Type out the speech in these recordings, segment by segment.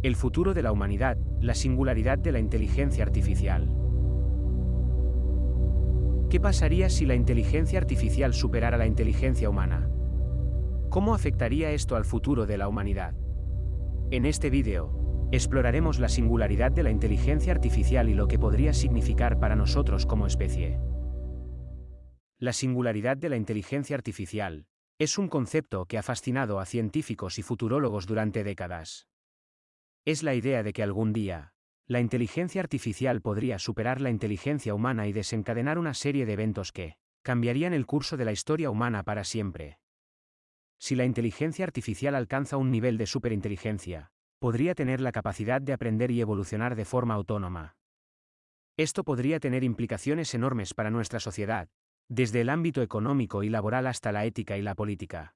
El futuro de la humanidad, la singularidad de la inteligencia artificial. ¿Qué pasaría si la inteligencia artificial superara la inteligencia humana? ¿Cómo afectaría esto al futuro de la humanidad? En este vídeo, exploraremos la singularidad de la inteligencia artificial y lo que podría significar para nosotros como especie. La singularidad de la inteligencia artificial es un concepto que ha fascinado a científicos y futurólogos durante décadas. Es la idea de que algún día, la inteligencia artificial podría superar la inteligencia humana y desencadenar una serie de eventos que cambiarían el curso de la historia humana para siempre. Si la inteligencia artificial alcanza un nivel de superinteligencia, podría tener la capacidad de aprender y evolucionar de forma autónoma. Esto podría tener implicaciones enormes para nuestra sociedad, desde el ámbito económico y laboral hasta la ética y la política.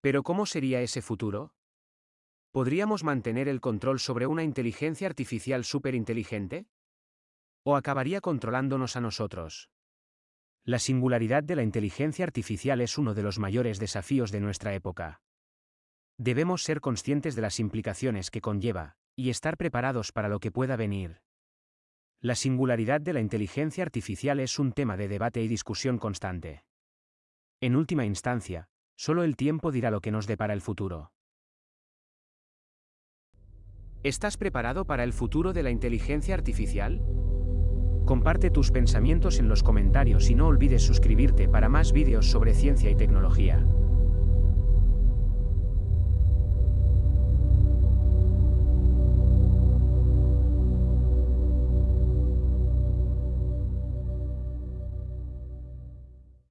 Pero ¿cómo sería ese futuro? ¿Podríamos mantener el control sobre una inteligencia artificial superinteligente? ¿O acabaría controlándonos a nosotros? La singularidad de la inteligencia artificial es uno de los mayores desafíos de nuestra época. Debemos ser conscientes de las implicaciones que conlleva, y estar preparados para lo que pueda venir. La singularidad de la inteligencia artificial es un tema de debate y discusión constante. En última instancia, solo el tiempo dirá lo que nos depara el futuro. ¿Estás preparado para el futuro de la inteligencia artificial? Comparte tus pensamientos en los comentarios y no olvides suscribirte para más vídeos sobre ciencia y tecnología.